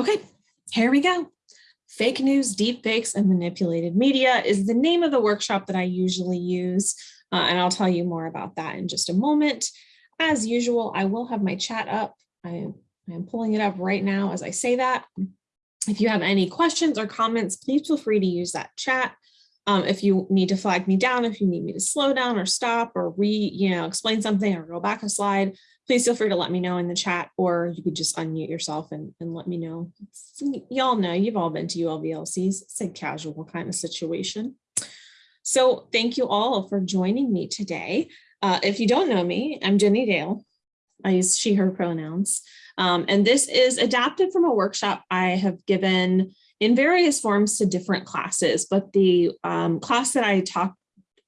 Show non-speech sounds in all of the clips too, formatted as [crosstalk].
Okay, here we go. Fake news, deep fakes, and manipulated media is the name of the workshop that I usually use. Uh, and I'll tell you more about that in just a moment. As usual, I will have my chat up. I am pulling it up right now as I say that. If you have any questions or comments, please feel free to use that chat. Um, if you need to flag me down, if you need me to slow down or stop or re, you know, explain something or go back a slide, please feel free to let me know in the chat or you could just unmute yourself and, and let me know. Y'all know you've all been to ULVLCs. It's a casual kind of situation. So thank you all for joining me today. Uh, if you don't know me, I'm Jenny Dale. I use she, her pronouns. Um, and this is adapted from a workshop I have given in various forms to different classes, but the um, class that I talked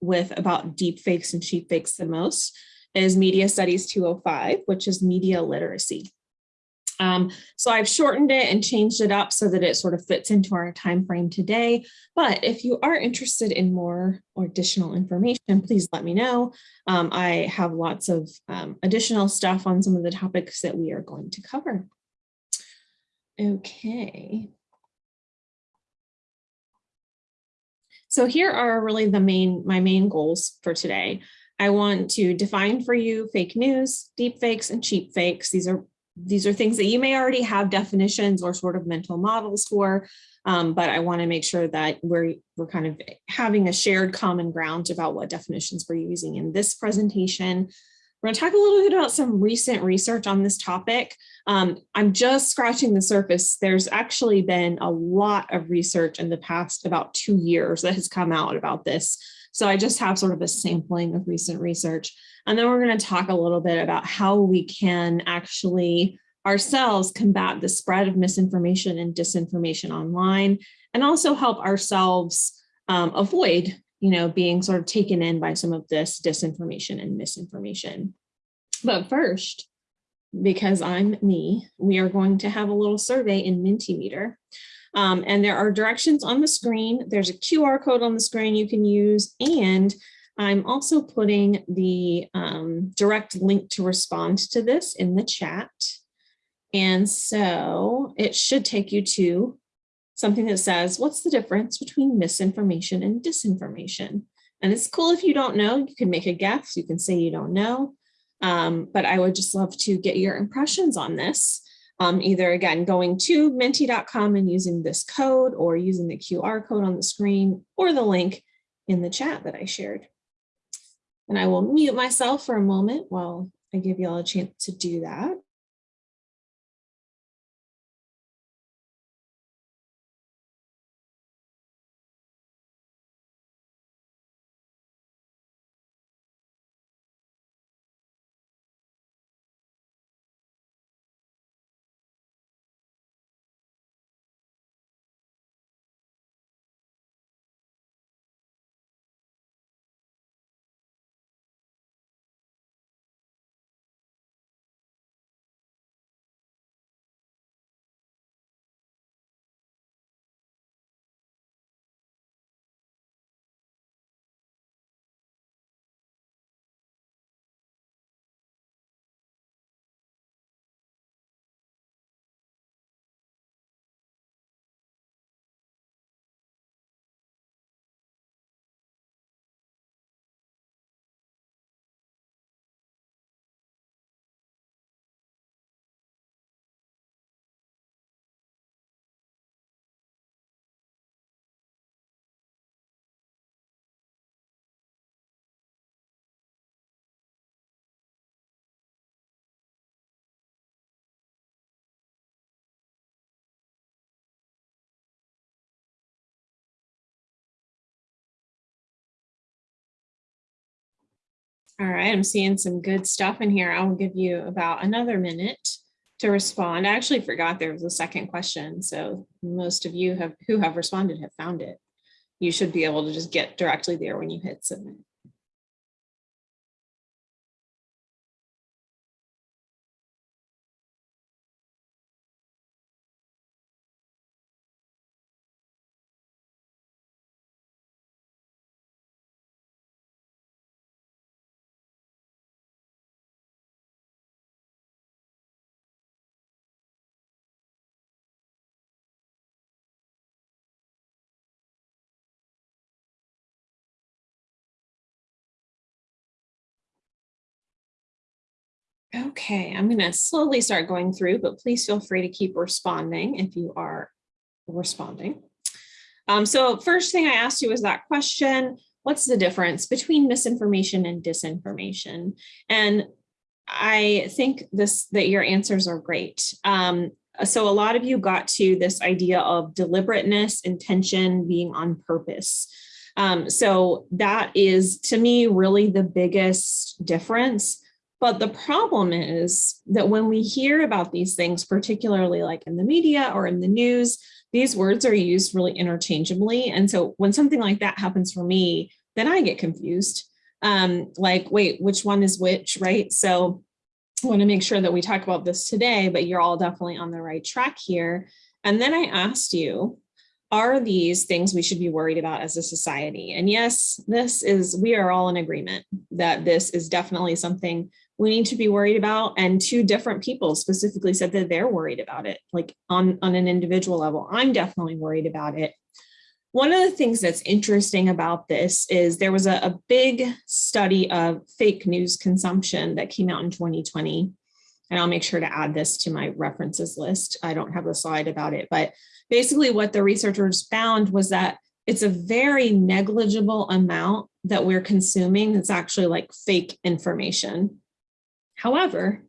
with about deep fakes and cheap fakes the most is Media Studies 205, which is media literacy. Um, so I've shortened it and changed it up so that it sort of fits into our time frame today. But if you are interested in more or additional information, please let me know. Um, I have lots of um, additional stuff on some of the topics that we are going to cover. Okay. So here are really the main my main goals for today. I want to define for you fake news, deep fakes, and cheap fakes. These are these are things that you may already have definitions or sort of mental models for, um, but I want to make sure that we're we're kind of having a shared common ground about what definitions we're using in this presentation. We're going to talk a little bit about some recent research on this topic. Um, I'm just scratching the surface. There's actually been a lot of research in the past about two years that has come out about this. So I just have sort of a sampling of recent research. And then we're going to talk a little bit about how we can actually ourselves combat the spread of misinformation and disinformation online and also help ourselves um, avoid you know, being sort of taken in by some of this disinformation and misinformation. But first, because I'm me, we are going to have a little survey in Mentimeter. Um, and there are directions on the screen. There's a QR code on the screen you can use. And I'm also putting the um, direct link to respond to this in the chat. And so it should take you to something that says, what's the difference between misinformation and disinformation? And it's cool if you don't know, you can make a guess, you can say you don't know. Um, but I would just love to get your impressions on this um, either again going to menti.com and using this code or using the QR code on the screen or the link in the chat that I shared. And I will mute myself for a moment while I give you all a chance to do that. All right, I'm seeing some good stuff in here. I will give you about another minute to respond. I actually forgot there was a second question. So most of you have who have responded have found it. You should be able to just get directly there when you hit submit. Okay, I'm gonna slowly start going through, but please feel free to keep responding if you are responding. Um, so first thing I asked you was that question, what's the difference between misinformation and disinformation? And I think this that your answers are great. Um, so a lot of you got to this idea of deliberateness, intention, being on purpose. Um, so that is, to me, really the biggest difference. But the problem is that when we hear about these things, particularly like in the media or in the news, these words are used really interchangeably. And so when something like that happens for me, then I get confused. Um, like, wait, which one is which, right? So I want to make sure that we talk about this today, but you're all definitely on the right track here. And then I asked you, are these things we should be worried about as a society? And yes, this is, we are all in agreement that this is definitely something we need to be worried about. And two different people specifically said that they're worried about it, like on, on an individual level. I'm definitely worried about it. One of the things that's interesting about this is there was a, a big study of fake news consumption that came out in 2020. And I'll make sure to add this to my references list. I don't have a slide about it, but basically what the researchers found was that it's a very negligible amount that we're consuming that's actually like fake information. However,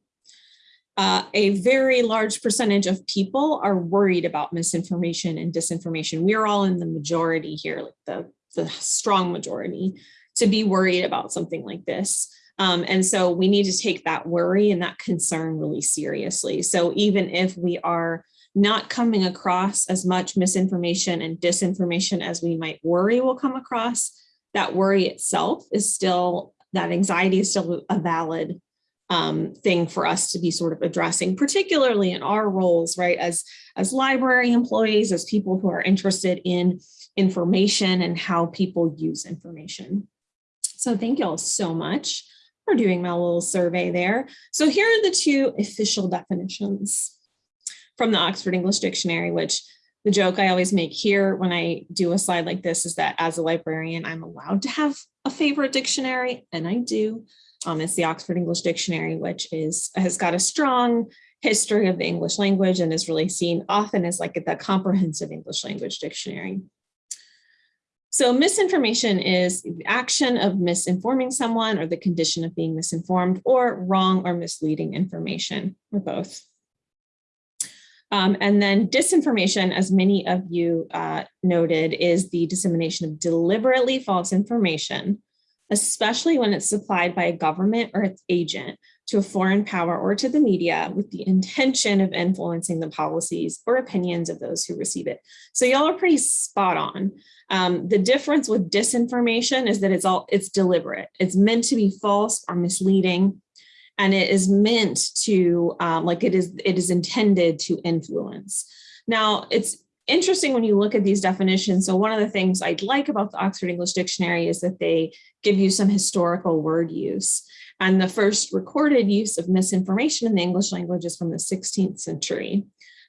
uh, a very large percentage of people are worried about misinformation and disinformation. We're all in the majority here, like the, the strong majority, to be worried about something like this. Um, and so we need to take that worry and that concern really seriously. So even if we are not coming across as much misinformation and disinformation as we might worry will come across, that worry itself is still, that anxiety is still a valid um, thing for us to be sort of addressing, particularly in our roles, right, as, as library employees, as people who are interested in information and how people use information. So thank you all so much for doing my little survey there. So here are the two official definitions from the Oxford English Dictionary, which the joke I always make here when I do a slide like this is that as a librarian, I'm allowed to have a favorite dictionary, and I do. Um, it's the Oxford English Dictionary, which is has got a strong history of the English language and is really seen often as like the comprehensive English language dictionary. So misinformation is the action of misinforming someone or the condition of being misinformed or wrong or misleading information or both. Um, and then disinformation, as many of you uh, noted, is the dissemination of deliberately false information especially when it's supplied by a government or its agent to a foreign power or to the media with the intention of influencing the policies or opinions of those who receive it. So y'all are pretty spot on. Um, the difference with disinformation is that it's all it's deliberate. It's meant to be false or misleading, and it is meant to um, like it is it is intended to influence. Now it's interesting when you look at these definitions. So one of the things I'd like about the Oxford English Dictionary is that they give you some historical word use. And the first recorded use of misinformation in the English language is from the 16th century.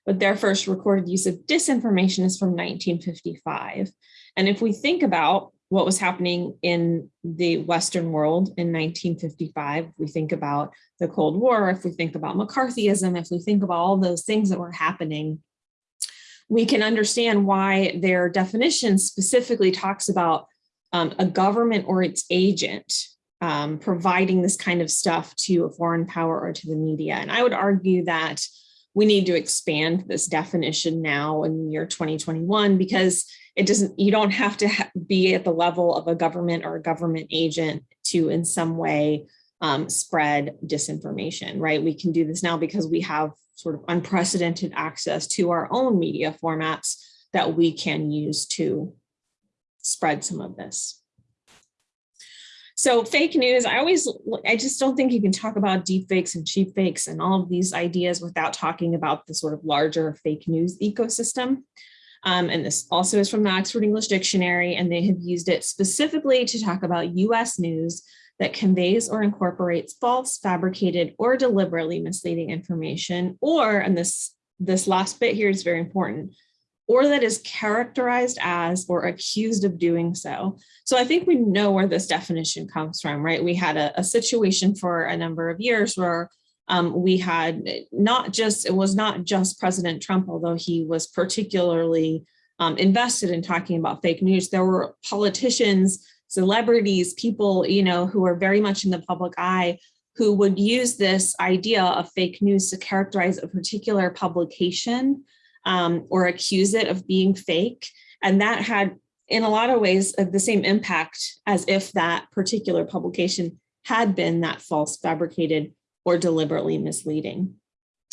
But their first recorded use of disinformation is from 1955. And if we think about what was happening in the Western world in 1955, if we think about the Cold War, if we think about McCarthyism, if we think about all those things that were happening we can understand why their definition specifically talks about um, a government or its agent um, providing this kind of stuff to a foreign power or to the media. And I would argue that we need to expand this definition now in the year 2021 because it doesn't, you don't have to be at the level of a government or a government agent to in some way um, spread disinformation, right? We can do this now because we have sort of unprecedented access to our own media formats that we can use to spread some of this. So fake news, I always, I just don't think you can talk about deep fakes and cheap fakes and all of these ideas without talking about the sort of larger fake news ecosystem. Um, and this also is from the Oxford English Dictionary, and they have used it specifically to talk about US news that conveys or incorporates false, fabricated, or deliberately misleading information, or, and this, this last bit here is very important, or that is characterized as or accused of doing so. So I think we know where this definition comes from, right? We had a, a situation for a number of years where um, we had not just, it was not just President Trump, although he was particularly um, invested in talking about fake news. There were politicians, celebrities, people, you know, who are very much in the public eye who would use this idea of fake news to characterize a particular publication um, or accuse it of being fake. And that had, in a lot of ways, uh, the same impact as if that particular publication had been that false, fabricated, or deliberately misleading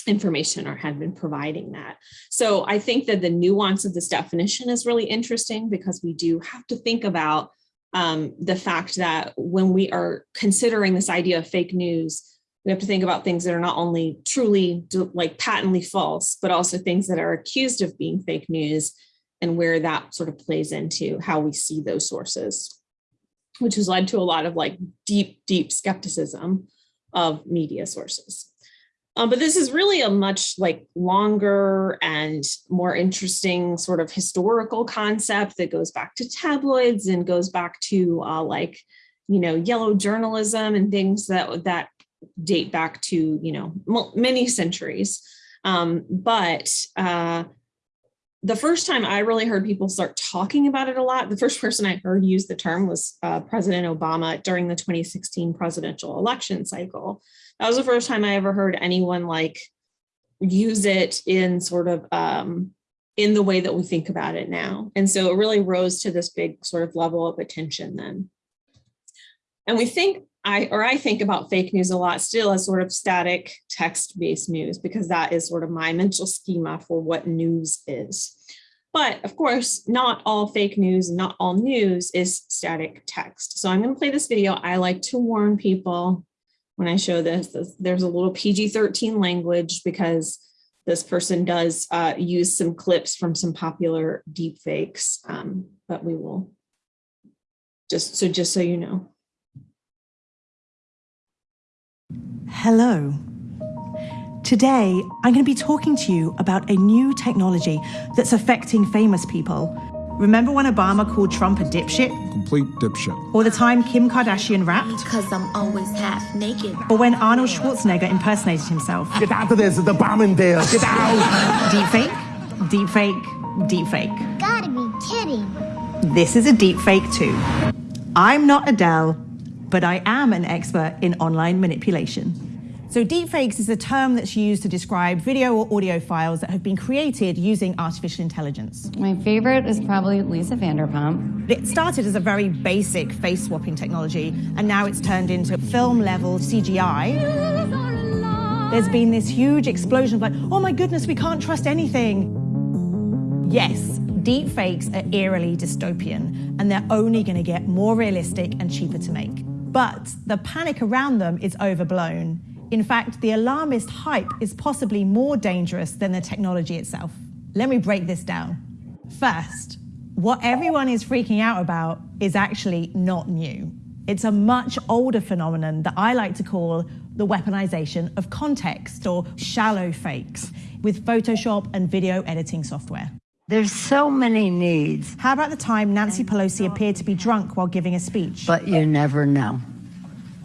information or had been providing that. So I think that the nuance of this definition is really interesting because we do have to think about um, the fact that when we are considering this idea of fake news, we have to think about things that are not only truly like patently false, but also things that are accused of being fake news and where that sort of plays into how we see those sources, which has led to a lot of like deep, deep skepticism of media sources. Um, but this is really a much like longer and more interesting sort of historical concept that goes back to tabloids and goes back to uh, like, you know, yellow journalism and things that that date back to, you know, many centuries. Um, but uh, the first time I really heard people start talking about it a lot, the first person I heard use the term was uh, President Obama during the 2016 presidential election cycle. That was the first time I ever heard anyone like use it in sort of um, in the way that we think about it now. And so it really rose to this big sort of level of attention then. And we think I or I think about fake news a lot still as sort of static text-based news because that is sort of my mental schema for what news is. But of course, not all fake news, not all news is static text. So I'm going to play this video. I like to warn people when I show this, there's a little PG-13 language because this person does uh, use some clips from some popular deepfakes, um, but we will just so just so you know. Hello. Today, I'm going to be talking to you about a new technology that's affecting famous people Remember when Obama called Trump a dipshit? Complete dipshit. Or the time Kim Kardashian rapped? Because I'm always half naked. Or when Arnold Schwarzenegger impersonated himself? Get out of this, the bomb in there. Get out. deep fake, deep fake, deep fake. Gotta be kidding. This is a deep fake too. I'm not Adele, but I am an expert in online manipulation. So deepfakes is a term that's used to describe video or audio files that have been created using artificial intelligence. My favorite is probably Lisa Vanderpump. It started as a very basic face swapping technology, and now it's turned into film level CGI. There's been this huge explosion of like, oh my goodness, we can't trust anything. Yes, deepfakes are eerily dystopian, and they're only going to get more realistic and cheaper to make. But the panic around them is overblown. In fact, the alarmist hype is possibly more dangerous than the technology itself. Let me break this down. First, what everyone is freaking out about is actually not new. It's a much older phenomenon that I like to call the weaponization of context or shallow fakes with Photoshop and video editing software. There's so many needs. How about the time Nancy Pelosi appeared to be drunk while giving a speech? But you never know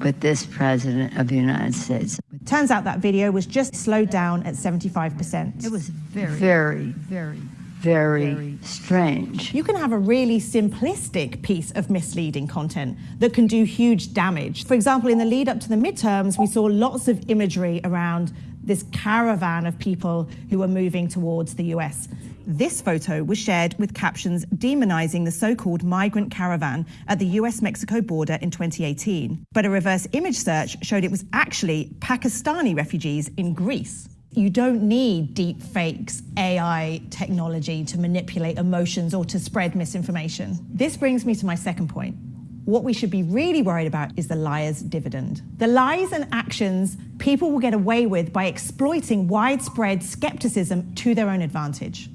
with this president of the United States. Turns out that video was just slowed down at 75%. It was very, very, very, very, very strange. You can have a really simplistic piece of misleading content that can do huge damage. For example, in the lead up to the midterms, we saw lots of imagery around this caravan of people who were moving towards the US. This photo was shared with captions demonizing the so-called migrant caravan at the US-Mexico border in 2018. But a reverse image search showed it was actually Pakistani refugees in Greece. You don't need deep fakes, AI technology to manipulate emotions or to spread misinformation. This brings me to my second point. What we should be really worried about is the liar's dividend. The lies and actions people will get away with by exploiting widespread skepticism to their own advantage.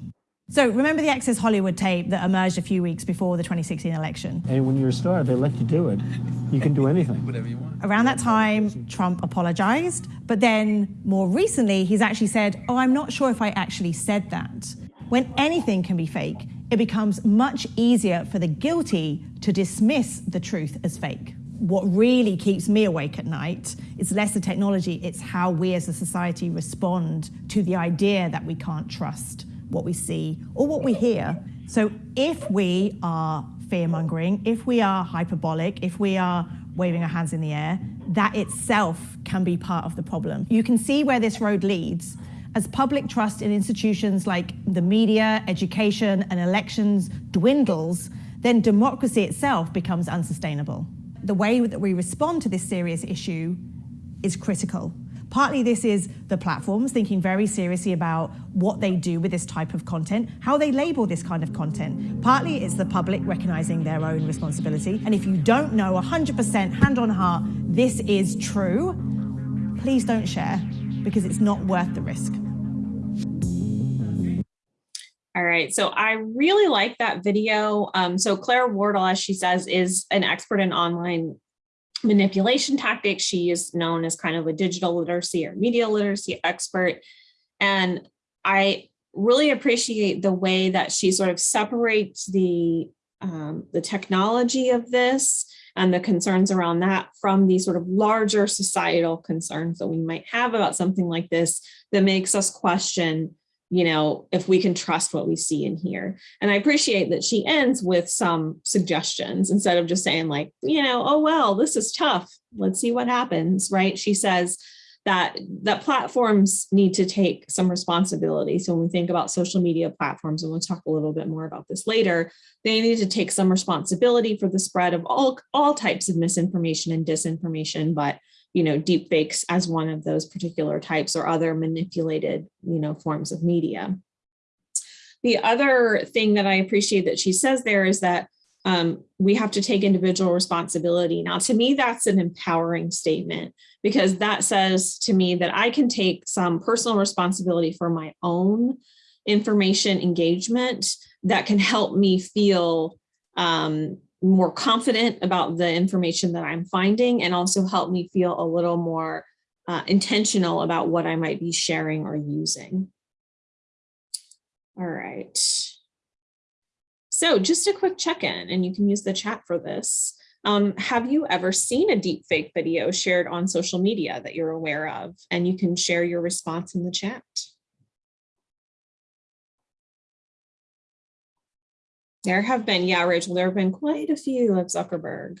So remember the Access Hollywood tape that emerged a few weeks before the 2016 election? And when you're a star, they let you do it. You can do anything. Whatever you want. Around that time, Trump apologized, but then more recently, he's actually said, oh, I'm not sure if I actually said that. When anything can be fake, it becomes much easier for the guilty to dismiss the truth as fake. what really keeps me awake at night is less the technology, it's how we as a society respond to the idea that we can't trust what we see or what we hear. So if we are fear mongering, if we are hyperbolic, if we are waving our hands in the air, that itself can be part of the problem. You can see where this road leads. As public trust in institutions like the media, education, and elections dwindles, then democracy itself becomes unsustainable. The way that we respond to this serious issue is critical. Partly this is the platforms thinking very seriously about what they do with this type of content, how they label this kind of content. Partly it's the public recognizing their own responsibility. And if you don't know 100% hand on heart, this is true, please don't share because it's not worth the risk. All right, so I really like that video. Um, so Claire Wardle, as she says, is an expert in online manipulation tactics. She is known as kind of a digital literacy or media literacy expert. And I really appreciate the way that she sort of separates the, um, the technology of this and the concerns around that from these sort of larger societal concerns that we might have about something like this that makes us question you know, if we can trust what we see in here. And I appreciate that she ends with some suggestions instead of just saying like, you know, oh, well, this is tough. Let's see what happens, right? She says that that platforms need to take some responsibility. So when we think about social media platforms, and we'll talk a little bit more about this later, they need to take some responsibility for the spread of all, all types of misinformation and disinformation, but you know, deep fakes as one of those particular types or other manipulated, you know, forms of media. The other thing that I appreciate that she says there is that um, we have to take individual responsibility. Now, to me, that's an empowering statement because that says to me that I can take some personal responsibility for my own information engagement that can help me feel um, more confident about the information that I'm finding and also help me feel a little more uh, intentional about what I might be sharing or using. All right. So just a quick check-in and you can use the chat for this. Um, have you ever seen a deep fake video shared on social media that you're aware of? And you can share your response in the chat. There have been, yeah, Rachel, there have been quite a few of Zuckerberg.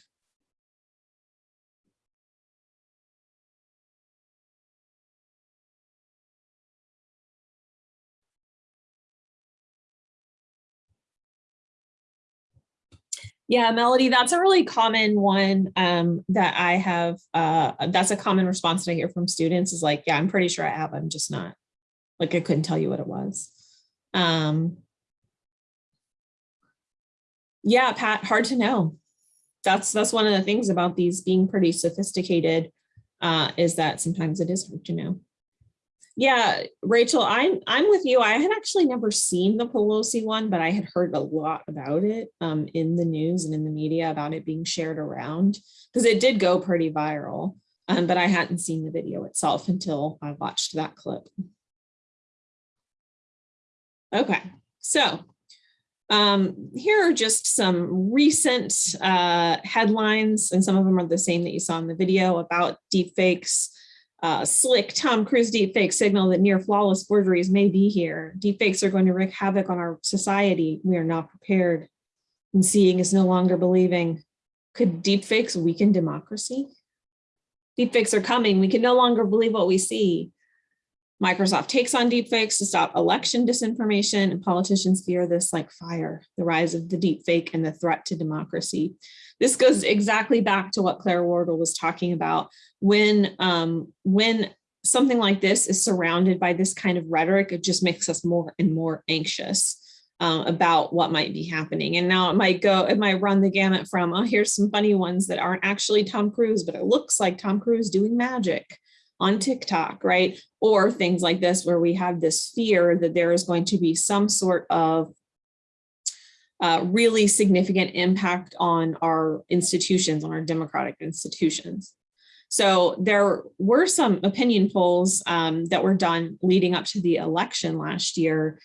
Yeah, Melody, that's a really common one um, that I have. Uh, that's a common response that I hear from students is like, yeah, I'm pretty sure I have. I'm just not like I couldn't tell you what it was. Um, yeah, Pat, hard to know. That's that's one of the things about these being pretty sophisticated uh, is that sometimes it is hard to know. Yeah, Rachel, I'm I'm with you. I had actually never seen the Pelosi one, but I had heard a lot about it um, in the news and in the media about it being shared around because it did go pretty viral. Um, but I hadn't seen the video itself until I watched that clip. Okay, so um, here are just some recent uh, headlines, and some of them are the same that you saw in the video about deepfakes. Uh, slick Tom Cruise deepfake signal that near flawless forgeries may be here. Deepfakes are going to wreak havoc on our society. We are not prepared. And seeing is no longer believing. Could deepfakes weaken democracy? Deepfakes are coming. We can no longer believe what we see. Microsoft takes on deepfakes to stop election disinformation and politicians fear this like fire, the rise of the deepfake and the threat to democracy. This goes exactly back to what Claire Wardle was talking about when, um, when something like this is surrounded by this kind of rhetoric, it just makes us more and more anxious uh, about what might be happening. And now it might go, it might run the gamut from, oh, here's some funny ones that aren't actually Tom Cruise, but it looks like Tom Cruise doing magic on TikTok, right? Or things like this where we have this fear that there is going to be some sort of uh, really significant impact on our institutions, on our democratic institutions. So there were some opinion polls um, that were done leading up to the election last year,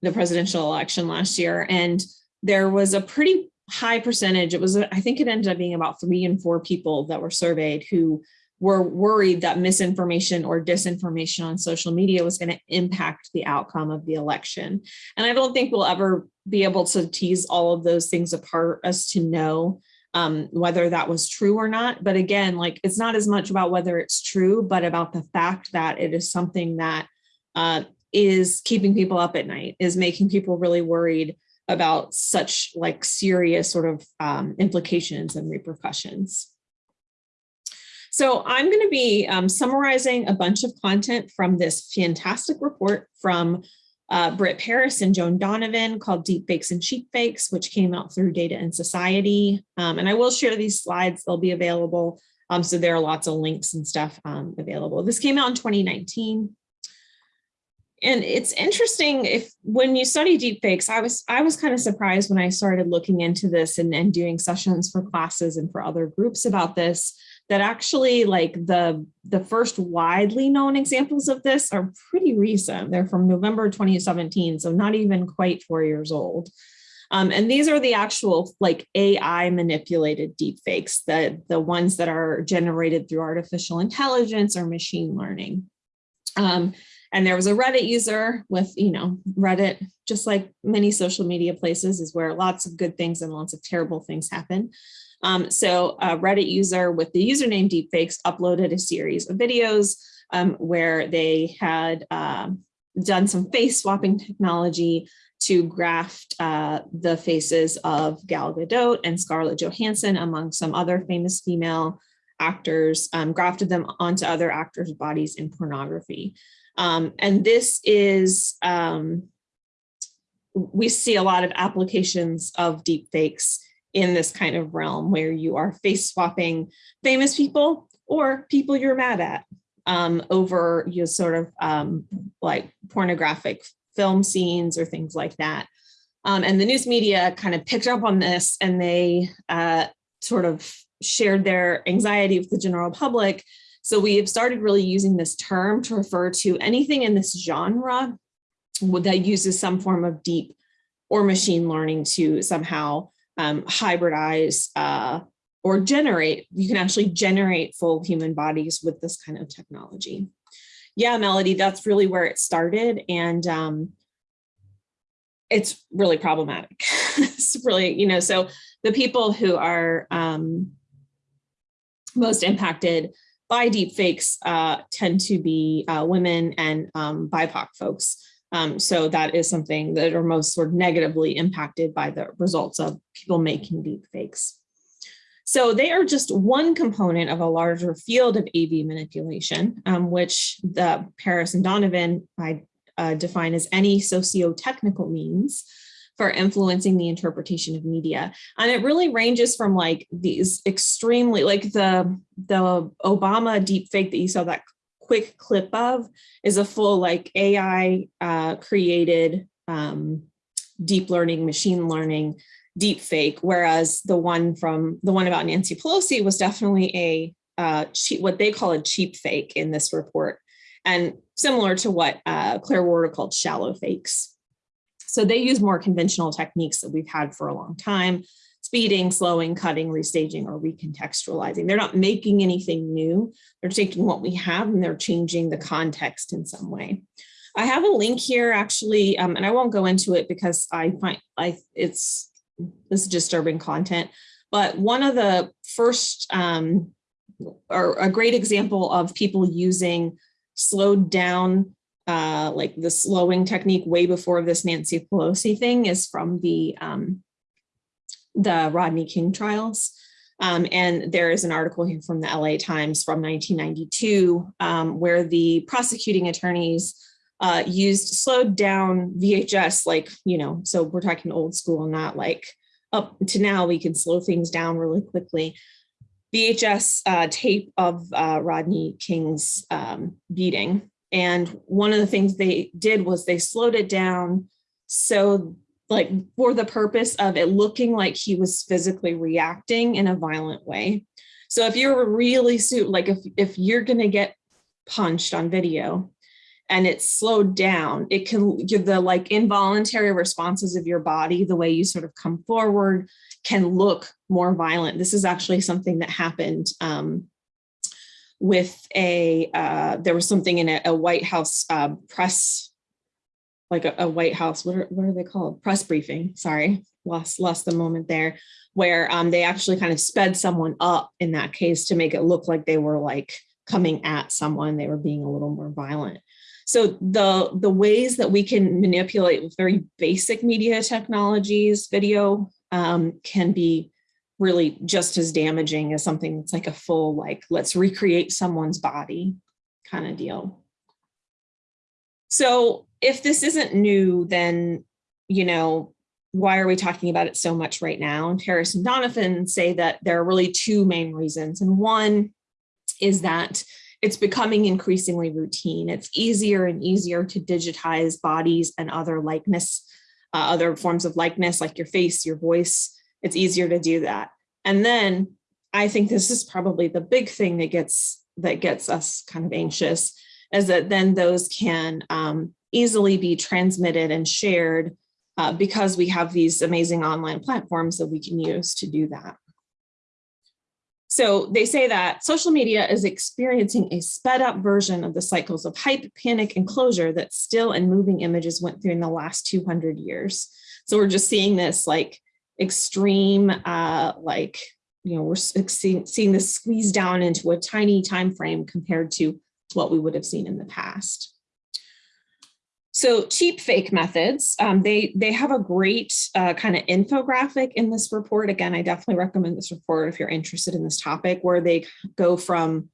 the presidential election last year, and there was a pretty high percentage, it was, I think it ended up being about three and four people that were surveyed who were worried that misinformation or disinformation on social media was going to impact the outcome of the election. And I don't think we'll ever be able to tease all of those things apart as to know um, whether that was true or not. But again, like it's not as much about whether it's true, but about the fact that it is something that uh, is keeping people up at night, is making people really worried about such like serious sort of um, implications and repercussions. So I'm going to be um, summarizing a bunch of content from this fantastic report from uh, Britt Paris and Joan Donovan called Deep Fakes and Cheap Fakes, which came out through Data and Society. Um, and I will share these slides, they'll be available. Um, so there are lots of links and stuff um, available. This came out in 2019. And it's interesting if when you study deep fakes, I was I was kind of surprised when I started looking into this and, and doing sessions for classes and for other groups about this, that actually like the the first widely known examples of this are pretty recent. They're from November 2017, so not even quite four years old. Um, and these are the actual like AI manipulated deepfakes, the, the ones that are generated through artificial intelligence or machine learning. Um, and there was a Reddit user with, you know, Reddit, just like many social media places is where lots of good things and lots of terrible things happen. Um, so a Reddit user with the username deepfakes uploaded a series of videos um, where they had um, done some face swapping technology to graft uh, the faces of Gal Gadot and Scarlett Johansson among some other famous female actors, um, grafted them onto other actors' bodies in pornography. Um, and this is, we see a lot of applications of deep fakes in this kind of realm where you are face swapping famous people or people you're mad at um, over you sort of um, like pornographic film scenes or things like that. Um, and the news media kind of picked up on this and they uh, sort of shared their anxiety with the general public. So we have started really using this term to refer to anything in this genre that uses some form of deep or machine learning to somehow um, hybridize uh, or generate, you can actually generate full human bodies with this kind of technology. Yeah, Melody, that's really where it started. And um, it's really problematic. [laughs] it's really, you know, so the people who are um, most impacted by deep fakes uh, tend to be uh, women and um, BIPOC folks. Um, so that is something that are most sort of negatively impacted by the results of people making deep fakes. So they are just one component of a larger field of AV manipulation, um, which the Paris and Donovan I uh, define as any socio-technical means for influencing the interpretation of media. And it really ranges from like these extremely, like the, the Obama deep fake that you saw that quick clip of is a full like AI uh, created um, deep learning, machine learning, deep fake, whereas the one from the one about Nancy Pelosi was definitely a uh, cheap, what they call a cheap fake in this report, and similar to what uh, Claire Wardle called shallow fakes. So they use more conventional techniques that we've had for a long time, speeding, slowing, cutting, restaging, or recontextualizing. They're not making anything new. They're taking what we have and they're changing the context in some way. I have a link here actually, um, and I won't go into it because I find I, it's this disturbing content. But one of the first um, or a great example of people using slowed down uh, like the slowing technique way before this Nancy Pelosi thing is from the um, the Rodney King trials. Um, and there is an article here from the LA Times from 1992 um, where the prosecuting attorneys uh, used slowed down VHS, like, you know, so we're talking old school, not like up to now we can slow things down really quickly. VHS uh, tape of uh, Rodney King's um, beating. And one of the things they did was they slowed it down so like for the purpose of it looking like he was physically reacting in a violent way. So if you're really suit like if if you're going to get punched on video and it's slowed down, it can give the like involuntary responses of your body, the way you sort of come forward can look more violent. This is actually something that happened um, with a, uh, there was something in a, a White House uh, press, like a, a White House, what are, what are they called? Press briefing, sorry, lost, lost the moment there, where um, they actually kind of sped someone up in that case to make it look like they were like coming at someone, they were being a little more violent. So the, the ways that we can manipulate very basic media technologies, video um, can be really just as damaging as something that's like a full, like, let's recreate someone's body kind of deal. So if this isn't new, then, you know, why are we talking about it so much right now? And Harris and Donovan say that there are really two main reasons. And one is that it's becoming increasingly routine. It's easier and easier to digitize bodies and other likeness, uh, other forms of likeness like your face, your voice. It's easier to do that. And then I think this is probably the big thing that gets that gets us kind of anxious is that then those can um, easily be transmitted and shared uh, because we have these amazing online platforms that we can use to do that. So they say that social media is experiencing a sped up version of the cycles of hype, panic, and closure that still and moving images went through in the last 200 years. So we're just seeing this like extreme, uh, like, you know, we're seeing, seeing this squeeze down into a tiny time frame compared to what we would have seen in the past. So cheap fake methods, um, they, they have a great uh, kind of infographic in this report. Again, I definitely recommend this report if you're interested in this topic, where they go from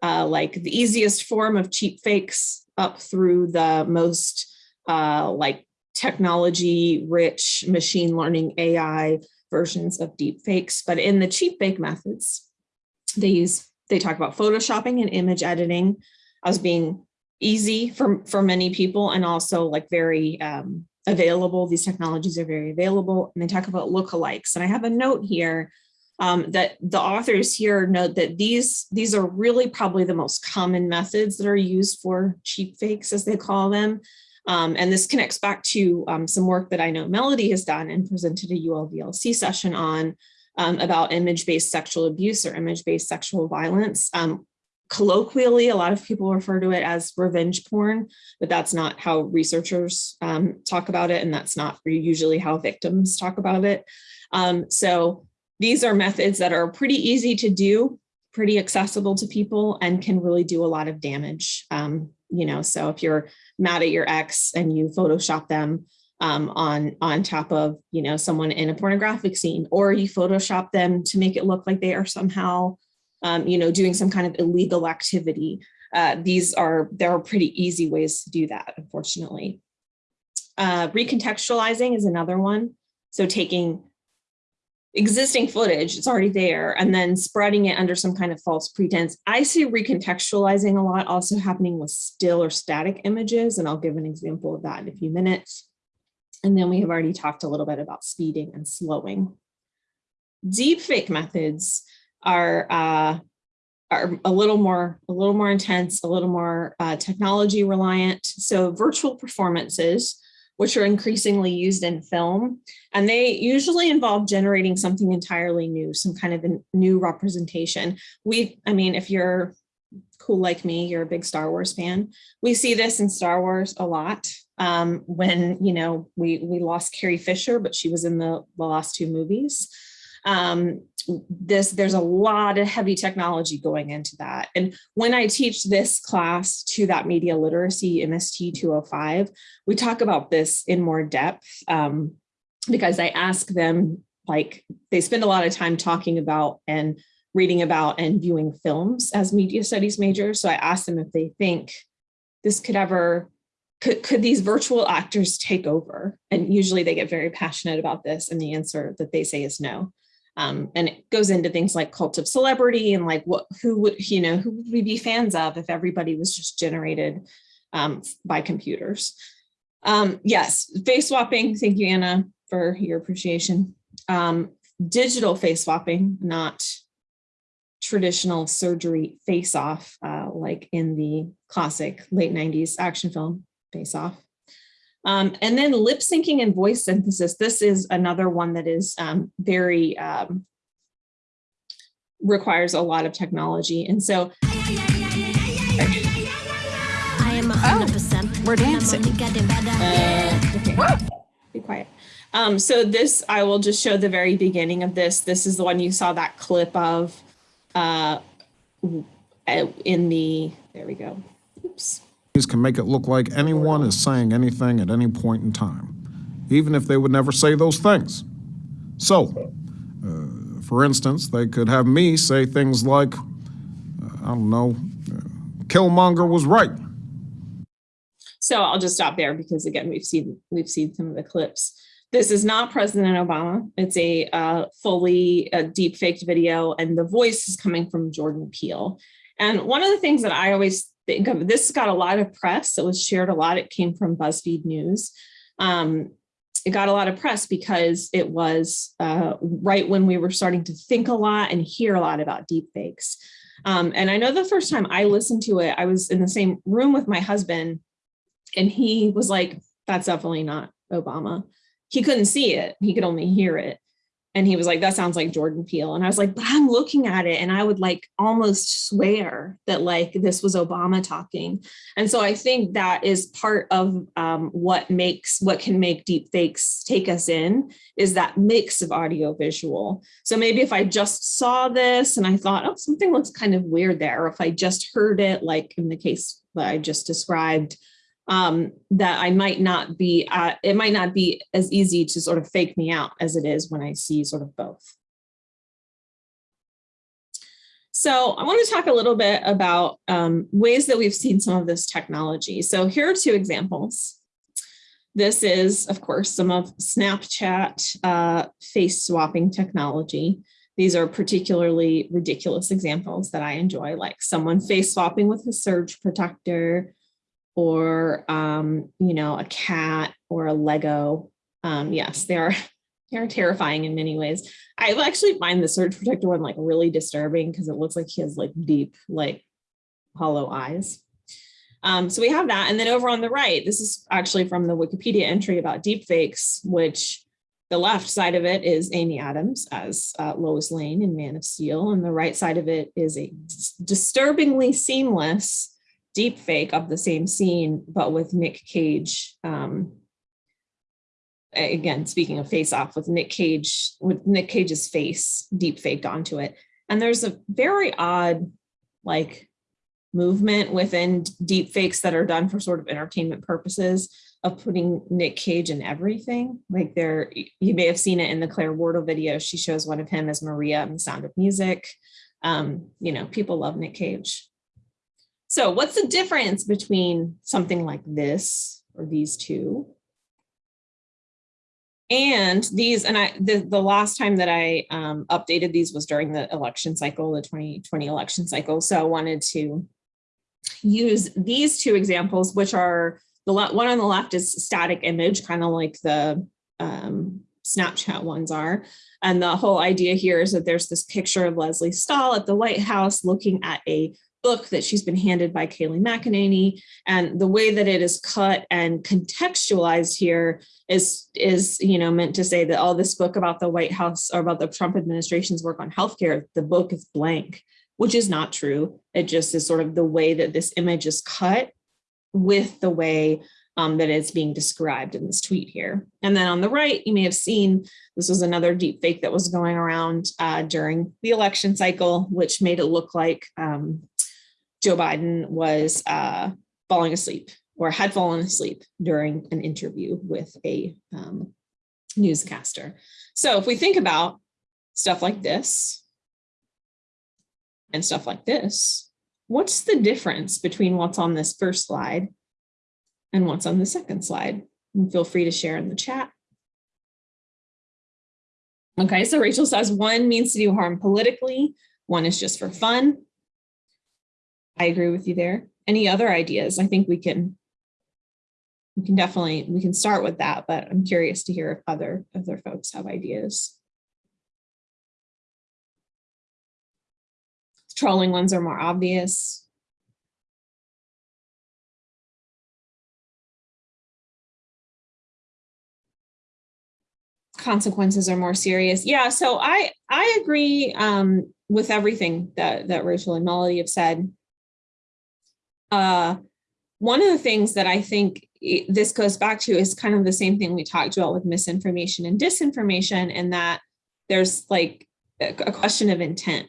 uh, like the easiest form of cheap fakes up through the most uh, like technology rich machine learning AI versions of deep fakes. But in the cheap fake methods, they use, they talk about photoshopping and image editing as being easy for, for many people and also like very um, available. These technologies are very available. And they talk about lookalikes. And I have a note here um, that the authors here note that these, these are really probably the most common methods that are used for cheap fakes, as they call them. Um, and this connects back to um, some work that I know Melody has done and presented a ULVLC session on um, about image-based sexual abuse or image-based sexual violence. Um, colloquially, a lot of people refer to it as revenge porn, but that's not how researchers um, talk about it. And that's not usually how victims talk about it. Um, so these are methods that are pretty easy to do, pretty accessible to people and can really do a lot of damage. Um, you know, so if you're mad at your ex and you Photoshop them um, on, on top of, you know, someone in a pornographic scene, or you Photoshop them to make it look like they are somehow um, you know, doing some kind of illegal activity. Uh, these are, there are pretty easy ways to do that, unfortunately. Uh, recontextualizing is another one. So taking existing footage, it's already there, and then spreading it under some kind of false pretense. I see recontextualizing a lot also happening with still or static images, and I'll give an example of that in a few minutes. And then we have already talked a little bit about speeding and slowing. Deepfake methods are uh, are a little more a little more intense, a little more uh, technology reliant. So virtual performances, which are increasingly used in film, and they usually involve generating something entirely new, some kind of a new representation. We, I mean, if you're cool like me, you're a big Star Wars fan. We see this in Star Wars a lot. Um, when you know we we lost Carrie Fisher, but she was in the, the last two movies. Um, this there's a lot of heavy technology going into that. And when I teach this class to that media literacy MST 205, we talk about this in more depth um, because I ask them like they spend a lot of time talking about and reading about and viewing films as media studies majors. So I ask them if they think this could ever could, could these virtual actors take over? And usually they get very passionate about this and the answer that they say is no. Um, and it goes into things like cult of celebrity and like what who would you know who would we be fans of if everybody was just generated um, by computers. Um, yes, face swapping. Thank you, Anna, for your appreciation. Um, digital face swapping, not traditional surgery face off uh, like in the classic late 90s action film face off. Um, and then lip syncing and voice synthesis. This is another one that is um, very um, requires a lot of technology. And so I am hundred percent. we're dancing. Uh, okay. Be quiet. Um, so this, I will just show the very beginning of this. This is the one you saw that clip of uh, uh, in the, there we go. Oops. These can make it look like anyone is saying anything at any point in time, even if they would never say those things. So, uh, for instance, they could have me say things like, uh, I don't know, uh, Killmonger was right. So I'll just stop there because again, we've seen, we've seen some of the clips. This is not President Obama. It's a uh, fully uh, deep faked video and the voice is coming from Jordan Peele. And one of the things that I always this got a lot of press. It was shared a lot. It came from BuzzFeed News. Um, it got a lot of press because it was uh, right when we were starting to think a lot and hear a lot about deepfakes. Um, and I know the first time I listened to it, I was in the same room with my husband and he was like, that's definitely not Obama. He couldn't see it. He could only hear it. And he was like, that sounds like Jordan Peele. And I was like, but I'm looking at it and I would like almost swear that like this was Obama talking. And so I think that is part of um, what makes, what can make deep fakes take us in is that mix of audio visual. So maybe if I just saw this and I thought, oh, something looks kind of weird there. Or if I just heard it, like in the case that I just described, um, that I might not be, uh, it might not be as easy to sort of fake me out as it is when I see sort of both. So I want to talk a little bit about um, ways that we've seen some of this technology. So here are two examples. This is, of course, some of Snapchat uh, face swapping technology. These are particularly ridiculous examples that I enjoy, like someone face swapping with a surge protector, or um, you know, a cat or a Lego. Um, yes, they are [laughs] they are terrifying in many ways. I actually find the surge protector one like really disturbing because it looks like he has like deep, like hollow eyes. Um, so we have that. And then over on the right, this is actually from the Wikipedia entry about deepfakes, which the left side of it is Amy Adams as uh, Lois Lane in Man of Steel. And the right side of it is a disturbingly seamless deep fake of the same scene, but with Nick Cage. Um, again, speaking of face off with Nick Cage, with Nick Cage's face deep faked onto it. And there's a very odd like movement within deep fakes that are done for sort of entertainment purposes of putting Nick Cage in everything. Like there, you may have seen it in the Claire Wardle video. She shows one of him as Maria in Sound of Music. Um, you know, people love Nick Cage. So what's the difference between something like this or these two? And these, and I, the, the last time that I um, updated these was during the election cycle, the 2020 election cycle. So I wanted to use these two examples, which are the one on the left is static image, kind of like the um, Snapchat ones are. And the whole idea here is that there's this picture of Lesley Stahl at the White House looking at a book that she's been handed by Kayleigh McEnany. And the way that it is cut and contextualized here is, is you know, meant to say that all this book about the White House or about the Trump administration's work on healthcare, the book is blank, which is not true. It just is sort of the way that this image is cut with the way um, that it's being described in this tweet here. And then on the right, you may have seen this was another deep fake that was going around uh, during the election cycle, which made it look like um, Joe Biden was uh, falling asleep or had fallen asleep during an interview with a um, newscaster. So if we think about stuff like this and stuff like this, what's the difference between what's on this first slide and what's on the second slide? And feel free to share in the chat. Okay, so Rachel says one means to do harm politically, one is just for fun. I agree with you there. Any other ideas? I think we can we can definitely we can start with that, but I'm curious to hear if other other folks have ideas. Trolling ones are more obvious. consequences are more serious. Yeah, so I I agree um, with everything that that Rachel and Melody have said. Uh, one of the things that I think this goes back to is kind of the same thing we talked about with misinformation and disinformation, and that there's like a, question of intent,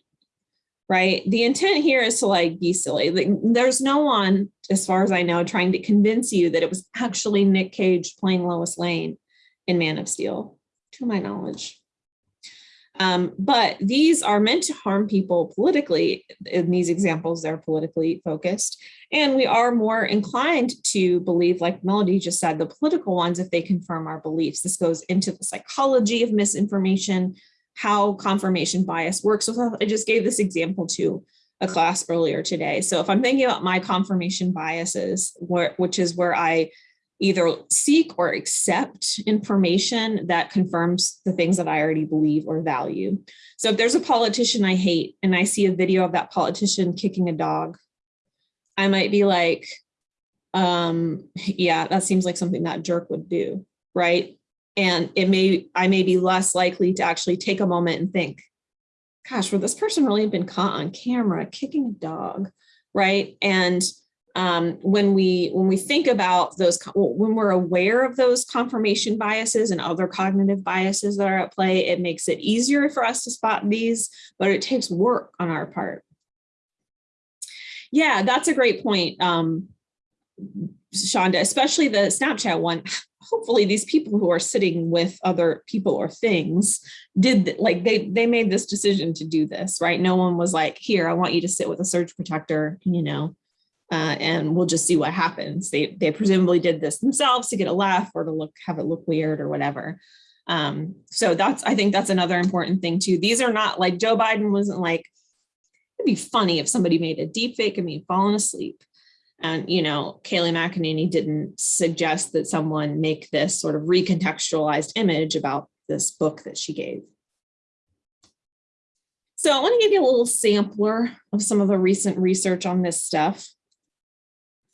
right? The intent here is to like be silly. Like, there's no one, as far as I know, trying to convince you that it was actually Nick Cage playing Lois Lane in Man of Steel, to my knowledge. Um, but these are meant to harm people politically. In these examples, they're politically focused. And we are more inclined to believe, like Melody just said, the political ones if they confirm our beliefs. This goes into the psychology of misinformation, how confirmation bias works. So I just gave this example to a class earlier today. So if I'm thinking about my confirmation biases, which is where I either seek or accept information that confirms the things that I already believe or value. So if there's a politician I hate and I see a video of that politician kicking a dog, I might be like, um, yeah, that seems like something that jerk would do, right? And it may, I may be less likely to actually take a moment and think, gosh, would this person really have been caught on camera kicking a dog, right? And um, when we when we think about those when we're aware of those confirmation biases and other cognitive biases that are at play, it makes it easier for us to spot these, but it takes work on our part. Yeah, that's a great point, um, Shonda, especially the Snapchat one. [sighs] Hopefully these people who are sitting with other people or things did like they they made this decision to do this, right? No one was like, here, I want you to sit with a surge protector, you know, uh, and we'll just see what happens. They they presumably did this themselves to get a laugh or to look have it look weird or whatever. Um, so that's I think that's another important thing too. These are not like Joe Biden wasn't like it'd be funny if somebody made a deep fake of me falling asleep. And you know, Kayleigh McEnany didn't suggest that someone make this sort of recontextualized image about this book that she gave. So I want to give you a little sampler of some of the recent research on this stuff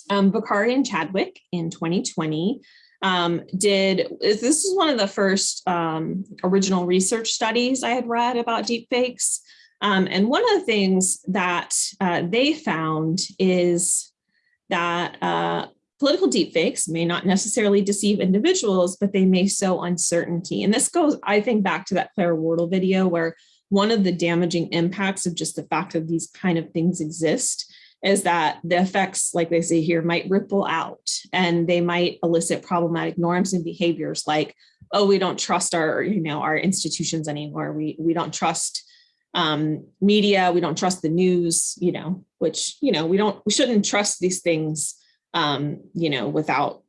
um, Vaccari and Chadwick in 2020 um, did, this is one of the first um, original research studies I had read about deepfakes. Um, and one of the things that uh, they found is that uh, political deepfakes may not necessarily deceive individuals, but they may sow uncertainty. And this goes, I think, back to that Claire Wardle video where one of the damaging impacts of just the fact that these kind of things exist is that the effects, like they say here, might ripple out and they might elicit problematic norms and behaviors like, oh, we don't trust our, you know, our institutions anymore. We, we don't trust um, media, we don't trust the news, you know, which, you know, we don't, we shouldn't trust these things, um, you know, without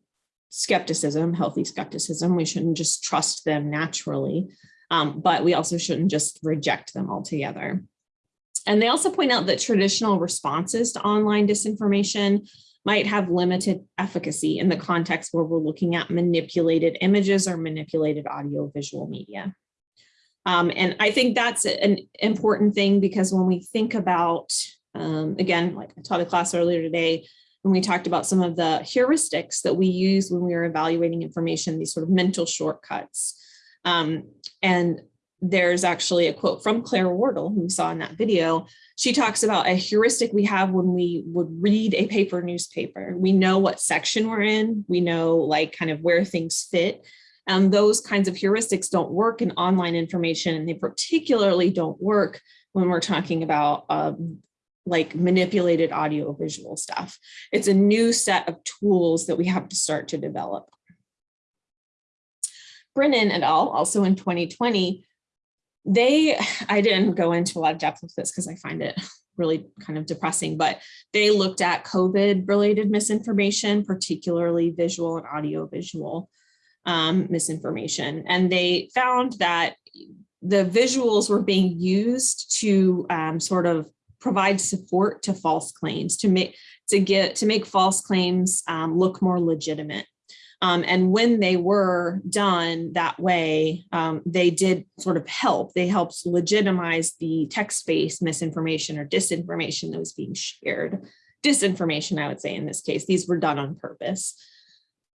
skepticism, healthy skepticism. We shouldn't just trust them naturally, um, but we also shouldn't just reject them altogether. And they also point out that traditional responses to online disinformation might have limited efficacy in the context where we're looking at manipulated images or manipulated audio visual media. Um, and I think that's an important thing because when we think about, um, again, like I taught a class earlier today, when we talked about some of the heuristics that we use when we are evaluating information, these sort of mental shortcuts. Um, and there's actually a quote from Claire Wardle, who we saw in that video. She talks about a heuristic we have when we would read a paper newspaper. We know what section we're in. We know like kind of where things fit. And those kinds of heuristics don't work in online information. And they particularly don't work when we're talking about um, like manipulated audio visual stuff. It's a new set of tools that we have to start to develop. Brennen et al. also in 2020 they [sighs] i didn't go into a lot of depth with this because i find it [sighs] really kind of depressing but they looked at covid related misinformation particularly visual and audio visual um, misinformation. And they found that the visuals were being used to um, sort of provide support to false claims to make to get to make false claims um, look more legitimate um, and when they were done that way, um, they did sort of help. They helped legitimize the text-based misinformation or disinformation that was being shared. Disinformation, I would say in this case, these were done on purpose.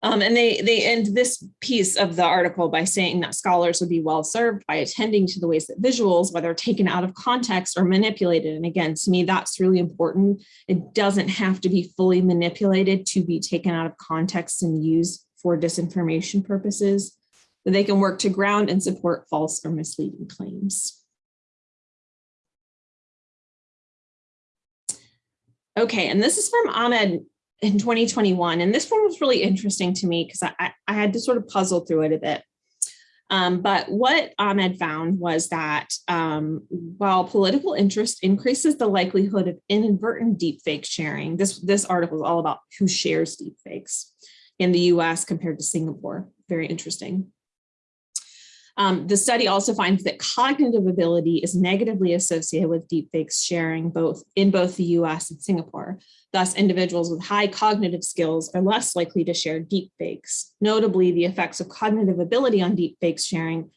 Um, and they they end this piece of the article by saying that scholars would be well served by attending to the ways that visuals, whether taken out of context or manipulated. And again, to me, that's really important. It doesn't have to be fully manipulated to be taken out of context and used for disinformation purposes. But they can work to ground and support false or misleading claims. Okay, and this is from Ahmed in 2021. And this one was really interesting to me because I, I had to sort of puzzle through it a bit. Um, but what Ahmed found was that um, while political interest increases the likelihood of inadvertent deepfake sharing, this, this article is all about who shares deepfakes in the US compared to Singapore. Very interesting. Um, the study also finds that cognitive ability is negatively associated with deepfakes sharing both in both the US and Singapore. Thus, individuals with high cognitive skills are less likely to share deepfakes. Notably, the effects of cognitive ability on deepfakes sharing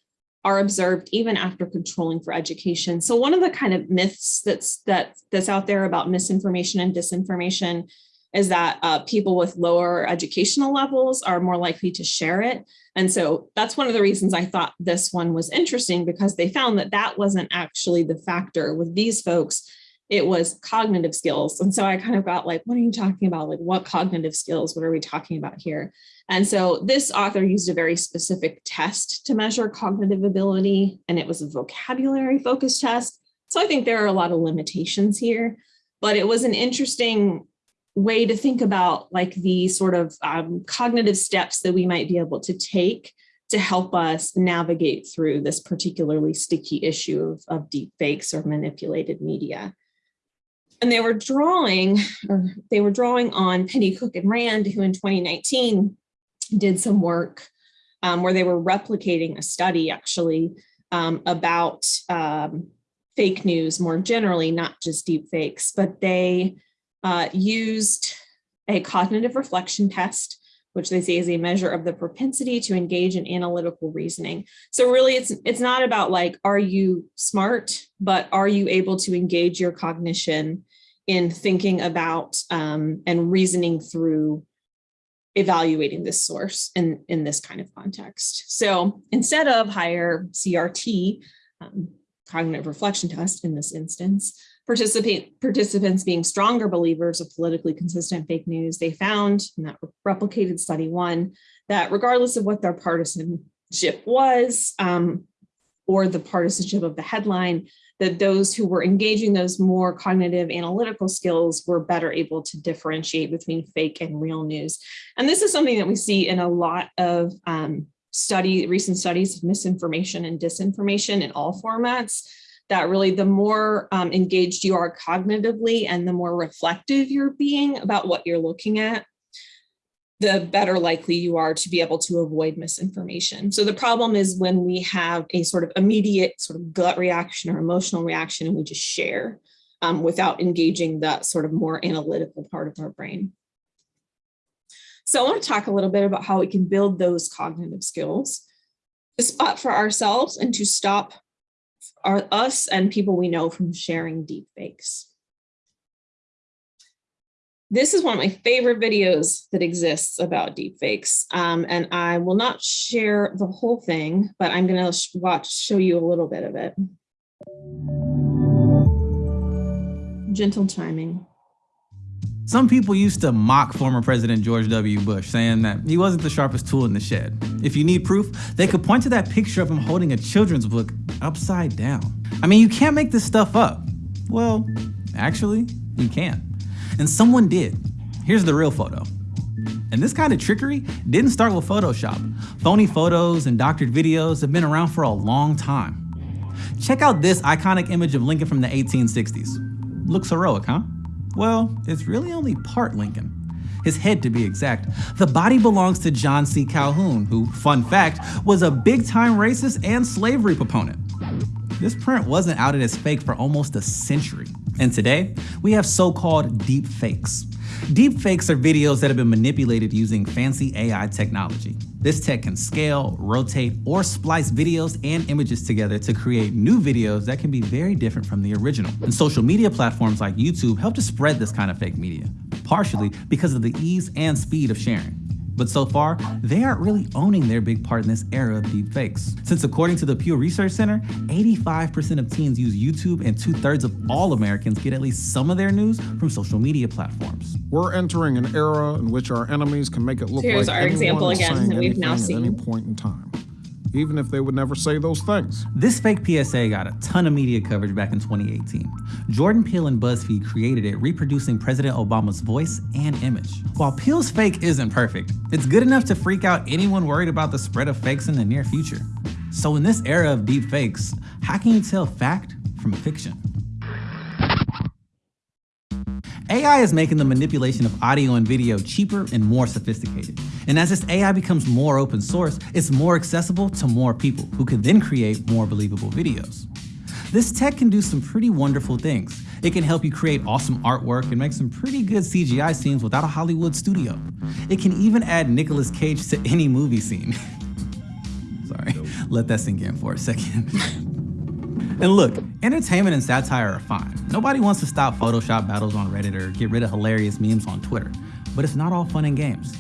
are observed even after controlling for education. So one of the kind of myths that's that, that's out there about misinformation and disinformation is that uh, people with lower educational levels are more likely to share it. And so that's one of the reasons I thought this one was interesting because they found that that wasn't actually the factor with these folks. It was cognitive skills. And so I kind of got like, what are you talking about? Like what cognitive skills? What are we talking about here? And so this author used a very specific test to measure cognitive ability, and it was a vocabulary focused test. So I think there are a lot of limitations here, but it was an interesting way to think about like the sort of um, cognitive steps that we might be able to take to help us navigate through this particularly sticky issue of, of deep fakes or manipulated media. And they were drawing, or they were drawing on Pennycook and Rand, who in 2019 did some work um, where they were replicating a study actually um, about um, fake news more generally, not just deep fakes, but they uh, used a cognitive reflection test, which they say is a measure of the propensity to engage in analytical reasoning. So really it's, it's not about like, are you smart, but are you able to engage your cognition in thinking about um, and reasoning through evaluating this source in, in this kind of context. So instead of higher CRT, um, cognitive reflection test in this instance, participants being stronger believers of politically consistent fake news, they found in that replicated study one that regardless of what their partisanship was um, or the partisanship of the headline, that those who were engaging those more cognitive analytical skills were better able to differentiate between fake and real news. And this is something that we see in a lot of um, study, recent studies of misinformation and disinformation in all formats that really the more um, engaged you are cognitively and the more reflective you're being about what you're looking at, the better likely you are to be able to avoid misinformation. So the problem is when we have a sort of immediate sort of gut reaction or emotional reaction and we just share um, without engaging that sort of more analytical part of our brain. So I want to talk a little bit about how we can build those cognitive skills to spot for ourselves and to stop our, us and people we know from sharing deep fakes. This is one of my favorite videos that exists about deepfakes, um, and I will not share the whole thing, but I'm going to watch show you a little bit of it. Gentle timing. Some people used to mock former President George W. Bush, saying that he wasn't the sharpest tool in the shed. If you need proof, they could point to that picture of him holding a children's book upside down. I mean, you can't make this stuff up. Well, actually, you can. And someone did. Here's the real photo. And this kind of trickery didn't start with Photoshop. Phony photos and doctored videos have been around for a long time. Check out this iconic image of Lincoln from the 1860s. Looks heroic, huh? Well, it's really only part Lincoln. His head to be exact. The body belongs to John C. Calhoun, who, fun fact, was a big time racist and slavery proponent. This print wasn't outed as fake for almost a century. And today, we have so-called deep fakes. Deep fakes are videos that have been manipulated using fancy AI technology. This tech can scale, rotate, or splice videos and images together to create new videos that can be very different from the original. And social media platforms like YouTube help to spread this kind of fake media, partially because of the ease and speed of sharing. But so far, they aren't really owning their big part in this era of deepfakes. Since according to the Pew Research Center, 85% of teens use YouTube and two thirds of all Americans get at least some of their news from social media platforms. We're entering an era in which our enemies can make it look Here's like our anyone example is again saying that we've now anything at any point in time, even if they would never say those things. This fake PSA got a ton of media coverage back in 2018. Jordan Peele and BuzzFeed created it, reproducing President Obama's voice and image. While Peele's fake isn't perfect, it's good enough to freak out anyone worried about the spread of fakes in the near future. So in this era of deep fakes, how can you tell fact from fiction? AI is making the manipulation of audio and video cheaper and more sophisticated. And as this AI becomes more open source, it's more accessible to more people who can then create more believable videos. This tech can do some pretty wonderful things. It can help you create awesome artwork and make some pretty good CGI scenes without a Hollywood studio. It can even add Nicolas Cage to any movie scene. [laughs] Sorry, let that sink in for a second. [laughs] And look, entertainment and satire are fine. Nobody wants to stop Photoshop battles on Reddit or get rid of hilarious memes on Twitter. But it's not all fun and games.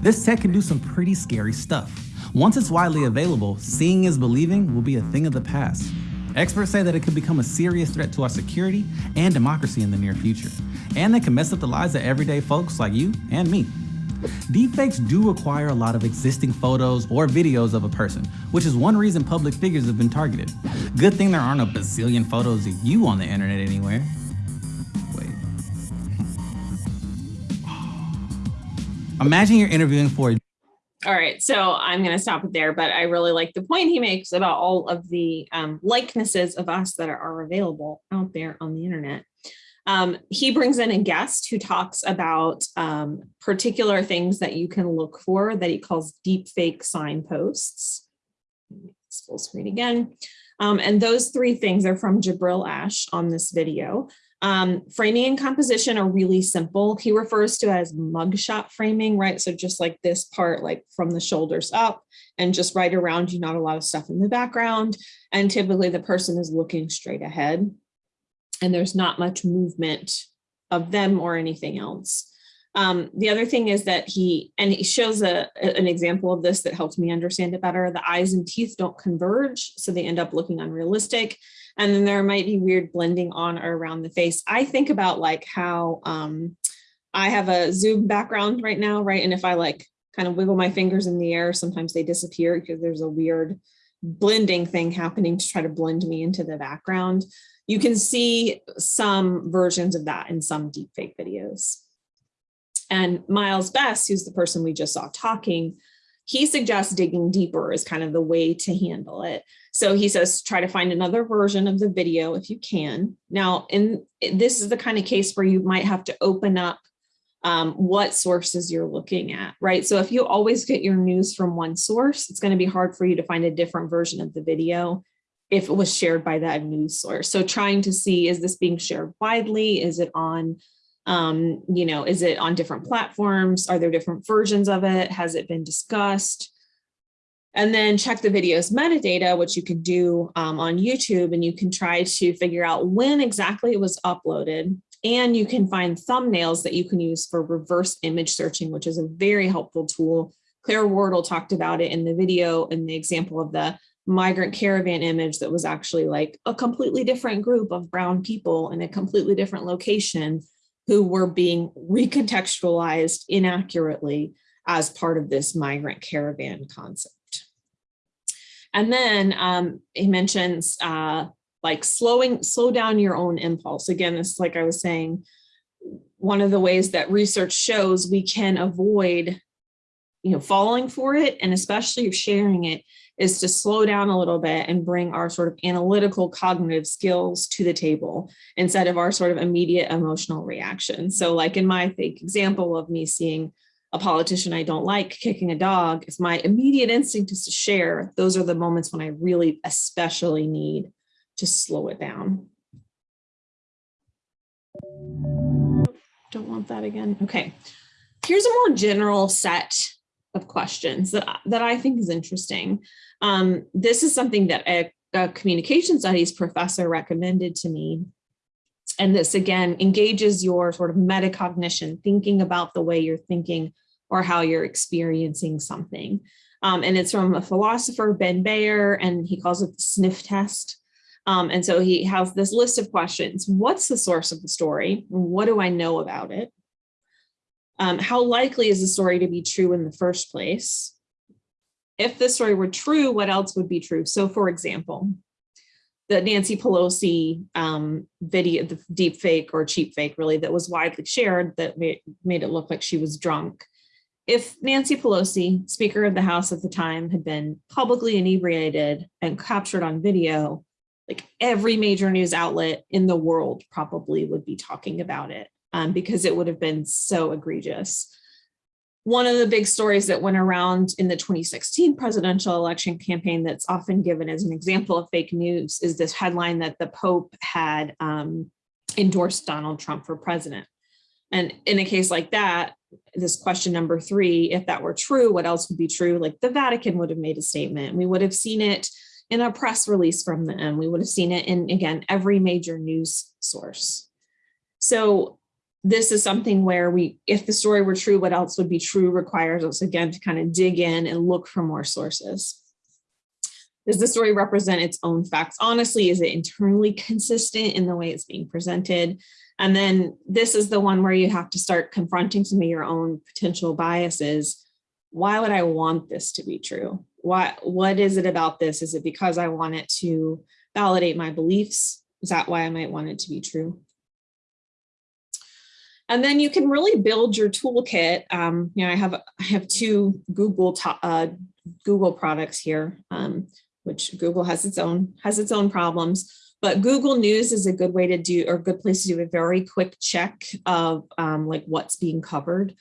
This tech can do some pretty scary stuff. Once it's widely available, seeing is believing will be a thing of the past. Experts say that it could become a serious threat to our security and democracy in the near future. And they can mess up the lives of everyday folks like you and me. Deepfakes do require a lot of existing photos or videos of a person, which is one reason public figures have been targeted. Good thing there aren't a bazillion photos of you on the internet anywhere. Wait. Imagine you're interviewing for All right, so I'm going to stop it there, but I really like the point he makes about all of the um, likenesses of us that are available out there on the internet. Um, he brings in a guest who talks about um, particular things that you can look for that he calls deep fake signposts. Full screen again. Um, and those three things are from Jabril Ashe on this video. Um, framing and composition are really simple. He refers to as mugshot framing, right? So just like this part, like from the shoulders up and just right around you, not a lot of stuff in the background. And typically the person is looking straight ahead and there's not much movement of them or anything else. Um, the other thing is that he, and he shows a, an example of this that helps me understand it better. The eyes and teeth don't converge, so they end up looking unrealistic. And then there might be weird blending on or around the face. I think about like how um, I have a Zoom background right now, right? And if I like kind of wiggle my fingers in the air, sometimes they disappear because there's a weird blending thing happening to try to blend me into the background. You can see some versions of that in some deepfake videos. And Myles Bess, who's the person we just saw talking, he suggests digging deeper is kind of the way to handle it. So he says, try to find another version of the video if you can. Now, in this is the kind of case where you might have to open up um, what sources you're looking at, right? So if you always get your news from one source, it's going to be hard for you to find a different version of the video if it was shared by that news source. So trying to see, is this being shared widely? Is it on, um, you know, is it on different platforms? Are there different versions of it? Has it been discussed? And then check the video's metadata, which you can do um, on YouTube, and you can try to figure out when exactly it was uploaded. And you can find thumbnails that you can use for reverse image searching, which is a very helpful tool. Claire Wardle talked about it in the video in the example of the migrant caravan image that was actually like a completely different group of brown people in a completely different location who were being recontextualized inaccurately as part of this migrant caravan concept. And then um, he mentions uh, like slowing, slow down your own impulse. Again, it's like I was saying, one of the ways that research shows we can avoid, you know, falling for it and especially sharing it is to slow down a little bit and bring our sort of analytical cognitive skills to the table instead of our sort of immediate emotional reaction. So like in my fake example of me seeing a politician I don't like kicking a dog, if my immediate instinct is to share, those are the moments when I really especially need to slow it down. Don't want that again. Okay. Here's a more general set of questions that, that I think is interesting. Um, this is something that a, a communication studies professor recommended to me. And this again engages your sort of metacognition, thinking about the way you're thinking or how you're experiencing something. Um, and it's from a philosopher, Ben Bayer, and he calls it the sniff test. Um, and so he has this list of questions. What's the source of the story? What do I know about it? Um, how likely is the story to be true in the first place? If the story were true, what else would be true? So for example, the Nancy Pelosi um, video, the deep fake or cheap fake really that was widely shared that made, made it look like she was drunk. If Nancy Pelosi, Speaker of the House at the time, had been publicly inebriated and captured on video, like every major news outlet in the world probably would be talking about it um, because it would have been so egregious. One of the big stories that went around in the 2016 presidential election campaign that's often given as an example of fake news is this headline that the Pope had um, endorsed Donald Trump for president. And in a case like that, this question number three, if that were true, what else would be true? Like the Vatican would have made a statement. We would have seen it in a press release from them. We would have seen it in, again, every major news source. So this is something where we, if the story were true, what else would be true requires us again to kind of dig in and look for more sources. Does the story represent its own facts? Honestly, is it internally consistent in the way it's being presented? And then this is the one where you have to start confronting some of your own potential biases. Why would I want this to be true? Why, what is it about this? Is it because I want it to validate my beliefs? Is that why I might want it to be true? And then you can really build your toolkit. Um, you know, I have I have two Google uh, Google products here, um, which Google has its own has its own problems. But Google News is a good way to do or a good place to do a very quick check of um, like what's being covered.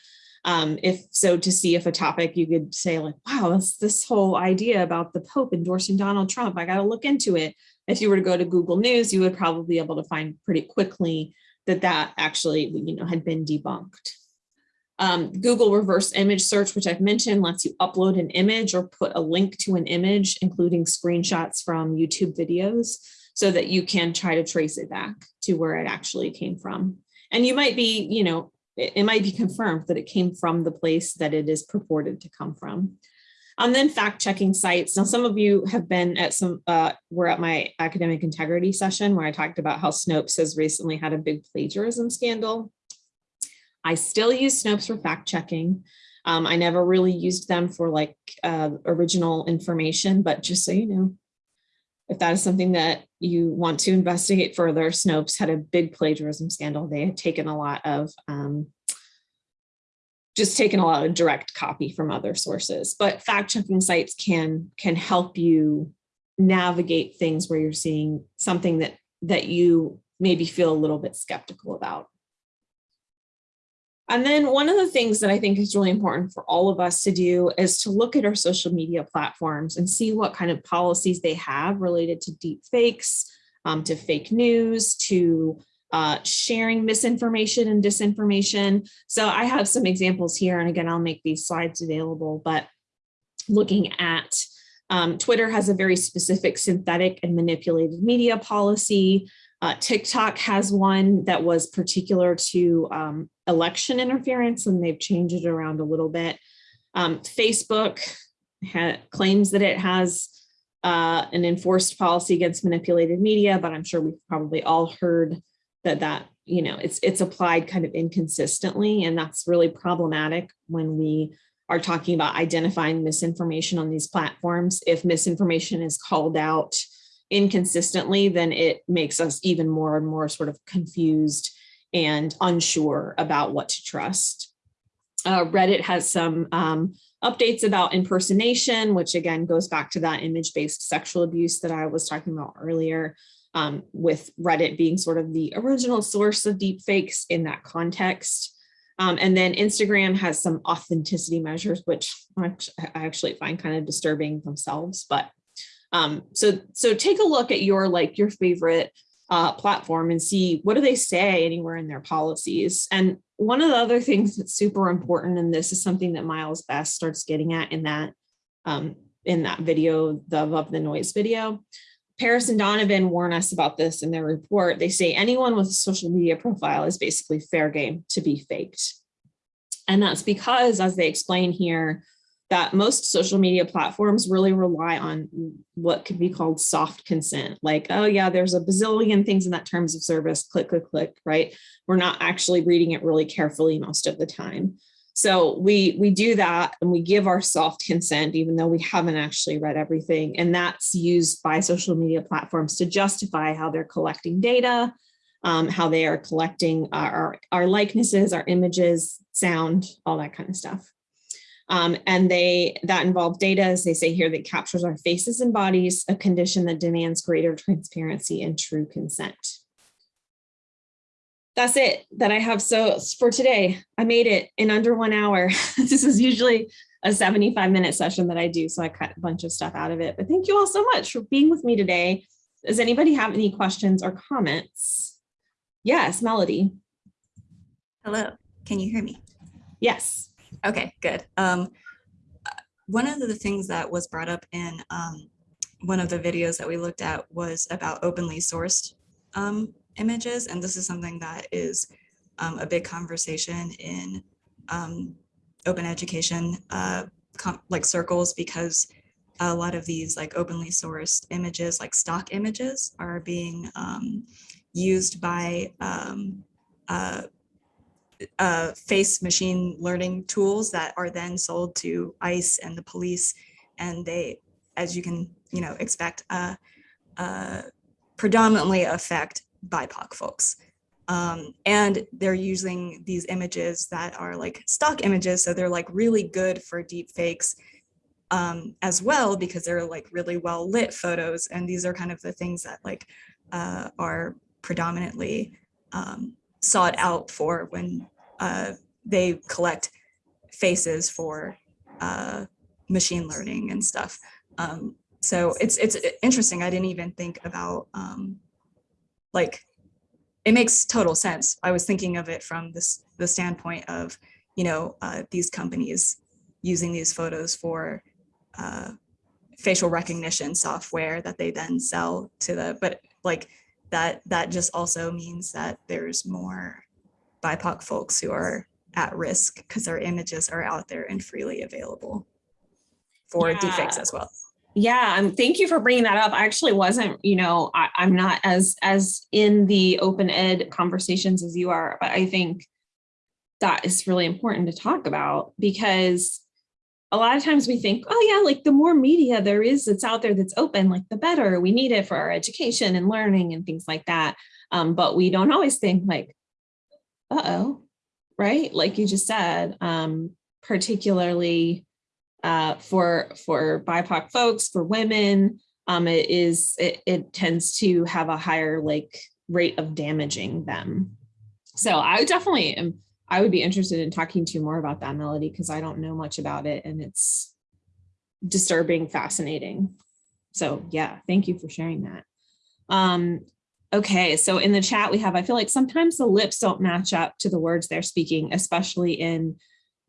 Um, if so, to see if a topic you could say like, wow, this, this whole idea about the Pope endorsing Donald Trump, I got to look into it. If you were to go to Google News, you would probably be able to find pretty quickly that that actually, you know, had been debunked. Um, Google reverse image search, which I've mentioned, lets you upload an image or put a link to an image, including screenshots from YouTube videos, so that you can try to trace it back to where it actually came from. And you might be, you know, it, it might be confirmed that it came from the place that it is purported to come from. And then fact checking sites. Now, some of you have been at some, uh, were at my academic integrity session where I talked about how Snopes has recently had a big plagiarism scandal. I still use Snopes for fact checking. Um, I never really used them for like uh, original information, but just so you know, if that is something that you want to investigate further, Snopes had a big plagiarism scandal. They had taken a lot of um, just taken a lot of direct copy from other sources, but fact checking sites can can help you navigate things where you're seeing something that that you maybe feel a little bit skeptical about. And then one of the things that I think is really important for all of us to do is to look at our social media platforms and see what kind of policies they have related to deep fakes, um, to fake news, to uh, sharing misinformation and disinformation. So I have some examples here, and again, I'll make these slides available, but looking at um, Twitter has a very specific synthetic and manipulated media policy. Uh, TikTok has one that was particular to um, election interference, and they've changed it around a little bit. Um, Facebook claims that it has uh, an enforced policy against manipulated media, but I'm sure we've probably all heard that that you know it's it's applied kind of inconsistently and that's really problematic when we are talking about identifying misinformation on these platforms. If misinformation is called out inconsistently then it makes us even more and more sort of confused and unsure about what to trust. Uh, reddit has some um, updates about impersonation which again goes back to that image-based sexual abuse that i was talking about earlier um, with Reddit being sort of the original source of deepfakes in that context. Um, and then Instagram has some authenticity measures, which I actually find kind of disturbing themselves. But um, so, so take a look at your like your favorite uh, platform and see what do they say anywhere in their policies. And one of the other things that's super important, and this is something that Myles Bess starts getting at in that um, in that video, the Above the Noise video, Paris and Donovan warn us about this in their report. They say anyone with a social media profile is basically fair game to be faked. And that's because, as they explain here, that most social media platforms really rely on what could be called soft consent. Like, oh yeah, there's a bazillion things in that terms of service, click, click, click, right? We're not actually reading it really carefully most of the time. So we we do that and we give our soft consent, even though we haven't actually read everything. And that's used by social media platforms to justify how they're collecting data, um, how they are collecting our, our likenesses, our images, sound, all that kind of stuff. Um, and they that involve data, as they say here, that captures our faces and bodies, a condition that demands greater transparency and true consent. That's it that I have so for today. I made it in under one hour. [laughs] this is usually a 75 minute session that I do, so I cut a bunch of stuff out of it. But thank you all so much for being with me today. Does anybody have any questions or comments? Yes, Melody. Hello, can you hear me? Yes. Okay, good. Um, one of the things that was brought up in um, one of the videos that we looked at was about openly sourced um, images. And this is something that is um, a big conversation in um, open education uh, like circles because a lot of these like openly sourced images like stock images are being um, used by um, uh, uh, face machine learning tools that are then sold to ICE and the police. And they, as you can, you know, expect, uh, uh, predominantly affect BIPOC folks. Um, and they're using these images that are like stock images. So they're like really good for deep fakes um, as well, because they're like really well lit photos. And these are kind of the things that like uh, are predominantly um, sought out for when uh, they collect faces for uh, machine learning and stuff. Um, so it's it's interesting. I didn't even think about um, like it makes total sense. I was thinking of it from this the standpoint of you know uh, these companies using these photos for uh, facial recognition software that they then sell to the but like that that just also means that there's more BIPOC folks who are at risk because their images are out there and freely available for Yeah. deepfakes as well. Yeah, and thank you for bringing that up. I actually wasn't, you know, I, I'm not as as in the open ed conversations as you are, but I think that is really important to talk about because a lot of times we think, oh yeah, like the more media there is that's out there that's open, like the better. We need it for our education and learning and things like that. Um, but we don't always think like, uh-oh, right? Like you just said, um, particularly uh, for for BIPOC folks, for women, um, it is it, it tends to have a higher like rate of damaging them. So I definitely am. I would be interested in talking to you more about that melody because I don't know much about it and it's disturbing, fascinating. So yeah, thank you for sharing that. Um, okay, so in the chat we have, I feel like sometimes the lips don't match up to the words they're speaking, especially in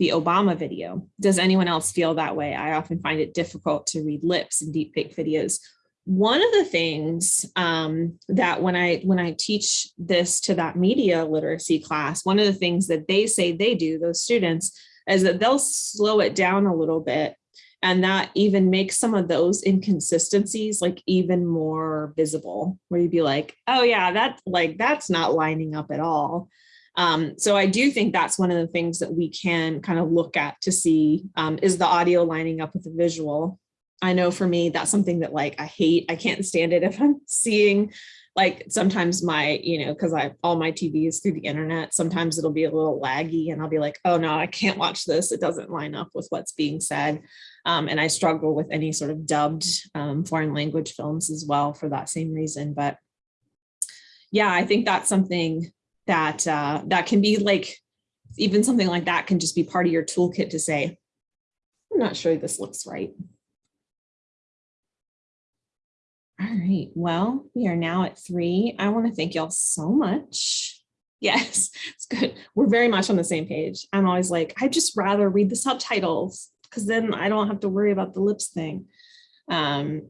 the Obama video. Does anyone else feel that way? I often find it difficult to read lips in deepfake videos. One of the things um, that when I when I teach this to that media literacy class, one of the things that they say they do, those students, is that they'll slow it down a little bit and that even makes some of those inconsistencies like even more visible where you'd be like oh yeah that's like that's not lining up at all um, so I do think that's one of the things that we can kind of look at to see um, is the audio lining up with the visual. I know for me, that's something that like I hate. I can't stand it if I'm [laughs] seeing like sometimes my, you know, because I all my TV is through the internet. Sometimes it'll be a little laggy and I'll be like, oh no, I can't watch this. It doesn't line up with what's being said. Um, and I struggle with any sort of dubbed um, foreign language films as well for that same reason. But yeah, I think that's something that uh, that can be like even something like that can just be part of your toolkit to say, I'm not sure this looks right. All right, well, we are now at three. I want to thank y'all so much. [laughs] Yes, it's good. We're very much on the same page. I'm always like, I'd just rather read the subtitles because then I don't have to worry about the lips thing. Um,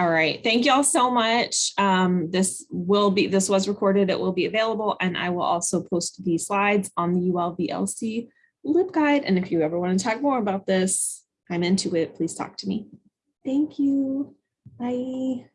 all right, thank y'all so much. Um, this will be, this was recorded, it will be available, and I will also post the slides on the ULVLC LibGuide. And if you ever want to talk more about this, I'm into it. Please talk to me. Thank you. Bye.